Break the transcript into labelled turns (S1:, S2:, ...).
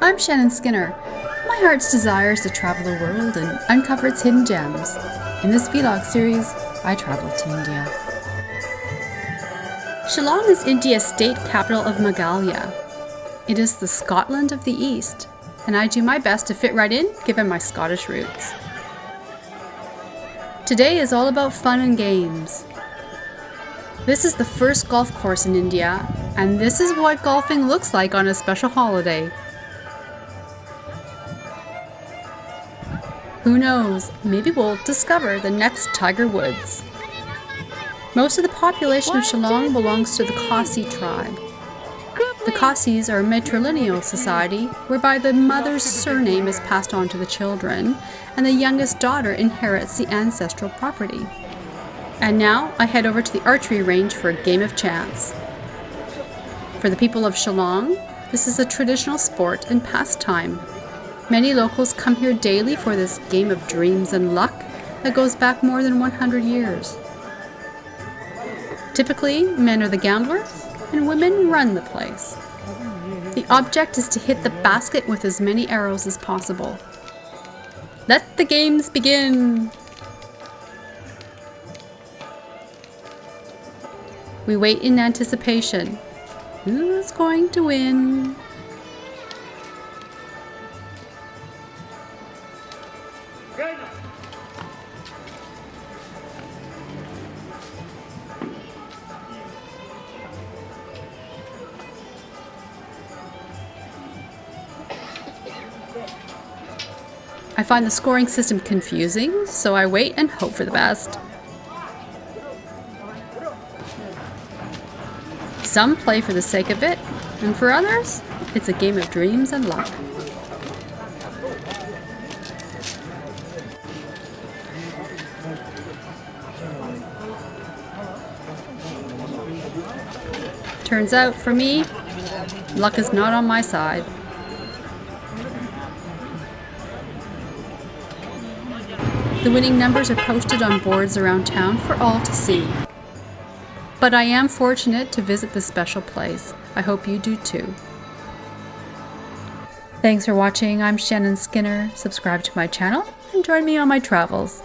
S1: I'm Shannon Skinner. My heart's desire is to travel the world and uncover its hidden gems. In this vlog series, I travel to India. Shillong is India's state capital of Meghalaya. It is the Scotland of the East, and I do my best to fit right in given my Scottish roots. Today is all about fun and games. This is the first golf course in India, and this is what golfing looks like on a special holiday. Who knows, maybe we'll discover the next Tiger Woods. Most of the population of Shillong belongs to the Khasi tribe. The Khasis are a matrilineal society whereby the mother's surname is passed on to the children and the youngest daughter inherits the ancestral property. And now I head over to the archery range for a game of chance. For the people of Shillong, this is a traditional sport and pastime Many locals come here daily for this game of dreams and luck that goes back more than 100 years. Typically, men are the gamblers and women run the place. The object is to hit the basket with as many arrows as possible. Let the games begin! We wait in anticipation. Who's going to win? I find the scoring system confusing, so I wait and hope for the best. Some play for the sake of it, and for others, it's a game of dreams and luck. Turns out, for me, luck is not on my side. The winning numbers are posted on boards around town for all to see. But I am fortunate to visit this special place. I hope you do too. Thanks for watching. I'm Shannon Skinner. Subscribe to my channel and join me on my travels.